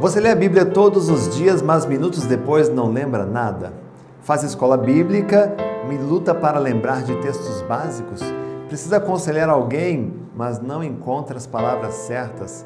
Você lê a Bíblia todos os dias, mas minutos depois não lembra nada? Faz escola bíblica, luta para lembrar de textos básicos? Precisa aconselhar alguém, mas não encontra as palavras certas?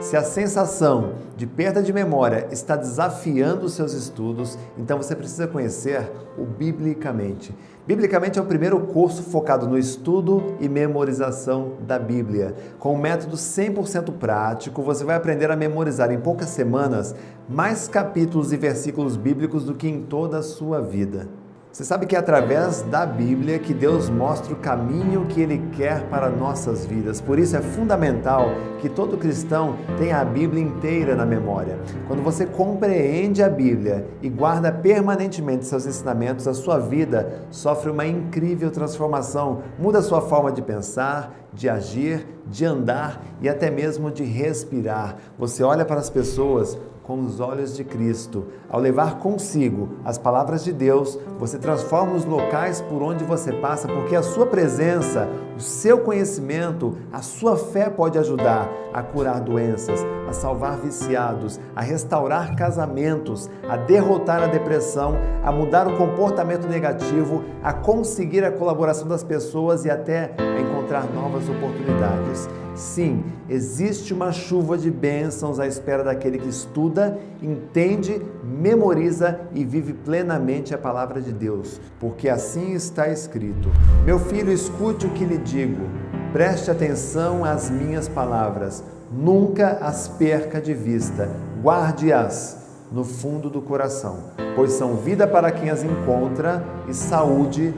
Se a sensação de perda de memória está desafiando os seus estudos, então você precisa conhecer o Biblicamente. Biblicamente é o primeiro curso focado no estudo e memorização da Bíblia. Com um método 100% prático, você vai aprender a memorizar em poucas semanas mais capítulos e versículos bíblicos do que em toda a sua vida. Você sabe que é através da Bíblia que Deus mostra o caminho que Ele quer para nossas vidas. Por isso é fundamental que todo cristão tenha a Bíblia inteira na memória. Quando você compreende a Bíblia e guarda permanentemente seus ensinamentos, a sua vida sofre uma incrível transformação. Muda a sua forma de pensar, de agir, de andar e até mesmo de respirar. Você olha para as pessoas com os olhos de Cristo. Ao levar consigo as palavras de Deus, você transforma os locais por onde você passa, porque a sua presença, o seu conhecimento, a sua fé pode ajudar a curar doenças, a salvar viciados, a restaurar casamentos, a derrotar a depressão, a mudar o comportamento negativo, a conseguir a colaboração das pessoas e até a encontrar novas oportunidades. Sim, existe uma chuva de bênçãos à espera daquele que estuda, entende, memoriza e vive plenamente a palavra de Deus, porque assim está escrito. Meu filho, escute o que lhe digo, preste atenção às minhas palavras, nunca as perca de vista, guarde-as no fundo do coração, pois são vida para quem as encontra e saúde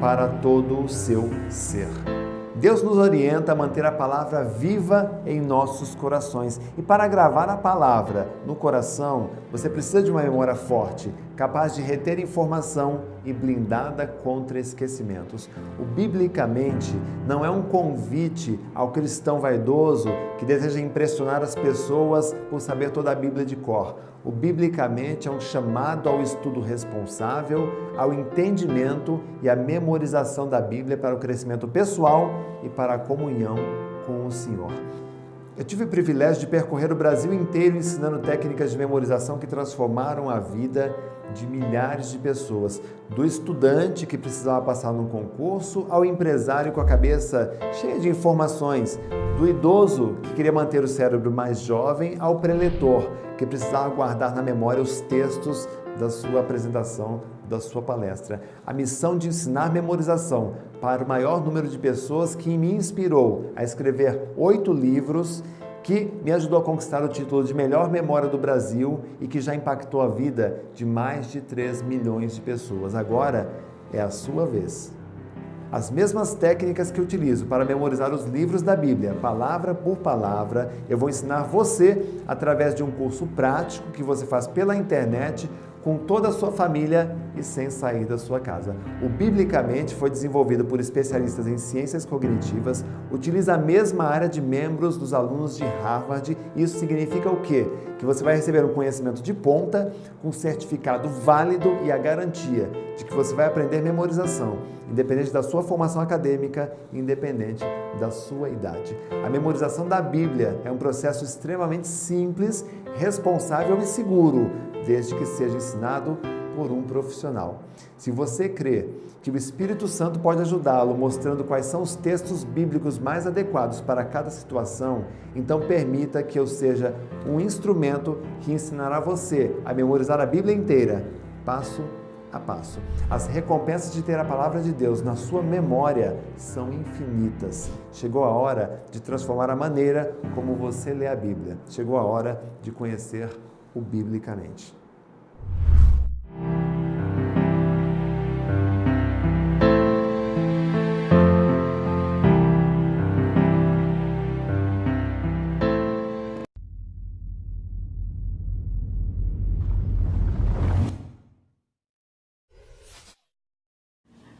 para todo o seu ser. Deus nos orienta a manter a palavra viva em nossos corações. E para gravar a palavra no coração, você precisa de uma memória forte, capaz de reter informação e blindada contra esquecimentos. O biblicamente não é um convite ao cristão vaidoso que deseja impressionar as pessoas por saber toda a Bíblia de cor. O biblicamente é um chamado ao estudo responsável, ao entendimento e à memorização da Bíblia para o crescimento pessoal e para a comunhão com o Senhor. Eu tive o privilégio de percorrer o Brasil inteiro ensinando técnicas de memorização que transformaram a vida de milhares de pessoas, do estudante que precisava passar num concurso ao empresário com a cabeça cheia de informações, do idoso que queria manter o cérebro mais jovem ao preletor que precisava guardar na memória os textos da sua apresentação, da sua palestra. A missão de ensinar memorização para o maior número de pessoas que me inspirou a escrever oito livros que me ajudou a conquistar o título de melhor memória do Brasil e que já impactou a vida de mais de 3 milhões de pessoas. Agora é a sua vez. As mesmas técnicas que utilizo para memorizar os livros da Bíblia, palavra por palavra, eu vou ensinar você através de um curso prático que você faz pela internet com toda a sua família e sem sair da sua casa. O Biblicamente foi desenvolvido por especialistas em ciências cognitivas, utiliza a mesma área de membros dos alunos de Harvard. Isso significa o quê? Que você vai receber um conhecimento de ponta, com certificado válido e a garantia de que você vai aprender memorização, independente da sua formação acadêmica, independente da sua idade. A memorização da Bíblia é um processo extremamente simples, responsável e seguro desde que seja ensinado por um profissional. Se você crê que o Espírito Santo pode ajudá-lo mostrando quais são os textos bíblicos mais adequados para cada situação, então permita que eu seja um instrumento que ensinará você a memorizar a Bíblia inteira, passo a passo. As recompensas de ter a palavra de Deus na sua memória são infinitas. Chegou a hora de transformar a maneira como você lê a Bíblia. Chegou a hora de conhecer o biblicamente.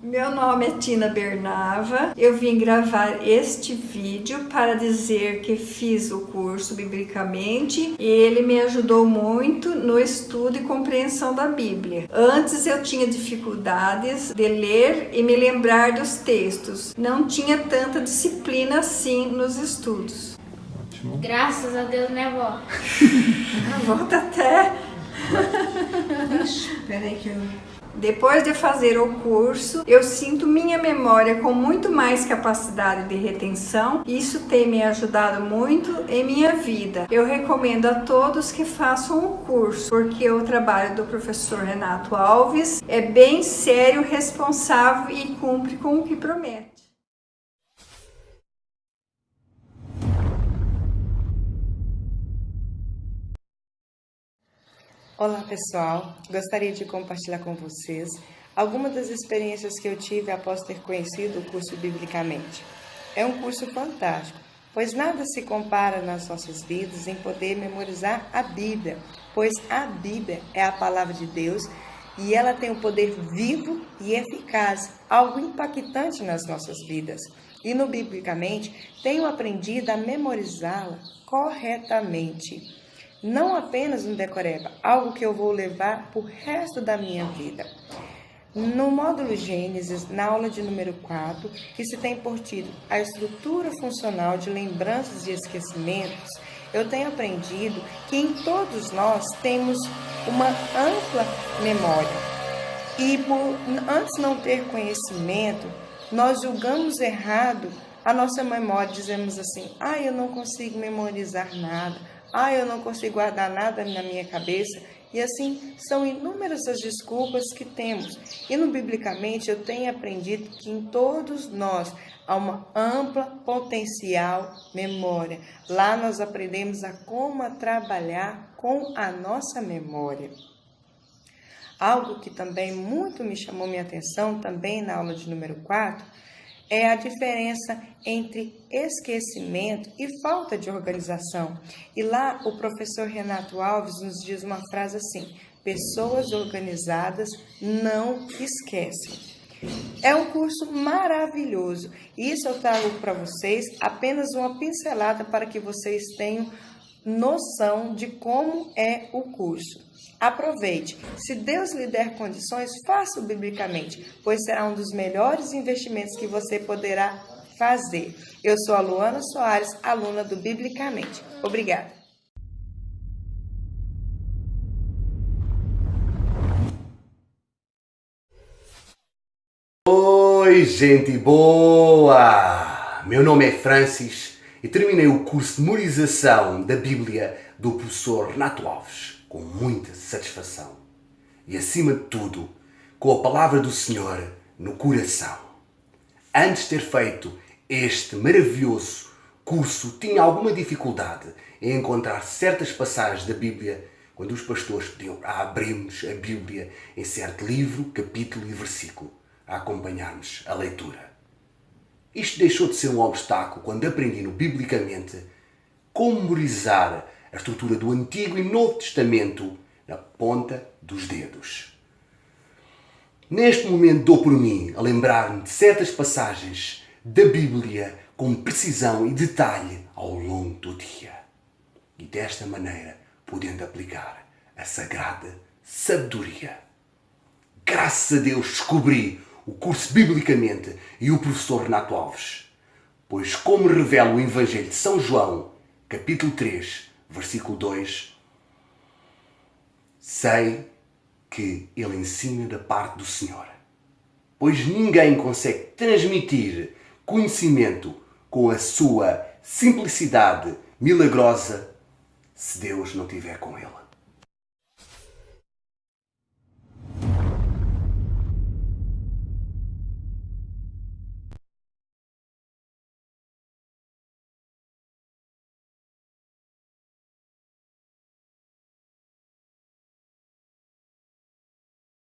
Meu nome é Tina Bernava. Eu vim gravar este vídeo para dizer que fiz o curso biblicamente e ele me ajudou muito no estudo e compreensão da Bíblia. Antes eu tinha dificuldades de ler e me lembrar dos textos. Não tinha tanta disciplina assim nos estudos. Ótimo. Graças a Deus, né, vó? Volta até. Espera aí que eu... Depois de fazer o curso, eu sinto minha memória com muito mais capacidade de retenção. Isso tem me ajudado muito em minha vida. Eu recomendo a todos que façam o curso, porque o trabalho do professor Renato Alves é bem sério, responsável e cumpre com o que promete. Olá pessoal, gostaria de compartilhar com vocês algumas das experiências que eu tive após ter conhecido o curso Biblicamente. É um curso fantástico, pois nada se compara nas nossas vidas em poder memorizar a Bíblia, pois a Bíblia é a palavra de Deus e ela tem um poder vivo e eficaz, algo impactante nas nossas vidas. E no Biblicamente, tenho aprendido a memorizá-la corretamente não apenas um decoreba, algo que eu vou levar para o resto da minha vida. No módulo Gênesis, na aula de número 4, que se tem por título A Estrutura Funcional de Lembranças e Esquecimentos, eu tenho aprendido que em todos nós temos uma ampla memória. E por antes não ter conhecimento, nós julgamos errado a nossa memória, dizemos assim: ah, eu não consigo memorizar nada ah, eu não consigo guardar nada na minha cabeça. E assim, são inúmeras as desculpas que temos. E no Biblicamente eu tenho aprendido que em todos nós há uma ampla potencial memória. Lá nós aprendemos a como a trabalhar com a nossa memória. Algo que também muito me chamou minha atenção, também na aula de número 4, é a diferença entre esquecimento e falta de organização. E lá o professor Renato Alves nos diz uma frase assim: pessoas organizadas não esquecem. É um curso maravilhoso. Isso eu trago para vocês apenas uma pincelada para que vocês tenham noção de como é o curso. Aproveite. Se Deus lhe der condições, faça-o biblicamente, pois será um dos melhores investimentos que você poderá fazer. Eu sou a Luana Soares, aluna do Biblicamente. Obrigada. Oi, gente boa! Meu nome é Francis e terminei o curso de memorização da Bíblia do professor Renato Alves com muita satisfação e, acima de tudo, com a palavra do Senhor no coração. Antes de ter feito este maravilhoso curso, tinha alguma dificuldade em encontrar certas passagens da Bíblia quando os pastores pediam a abrirmos a Bíblia em certo livro, capítulo e versículo, a acompanharmos a leitura. Isto deixou de ser um obstáculo quando aprendi no Biblicamente como memorizar a estrutura do Antigo e Novo Testamento na ponta dos dedos. Neste momento dou por mim a lembrar-me de certas passagens da Bíblia com precisão e detalhe ao longo do dia. E desta maneira podendo aplicar a sagrada sabedoria. Graças a Deus descobri o curso Biblicamente e o professor Renato Alves. Pois como revela o Evangelho de São João, capítulo 3, versículo 2, sei que ele ensina da parte do Senhor. Pois ninguém consegue transmitir conhecimento com a sua simplicidade milagrosa se Deus não estiver com ele.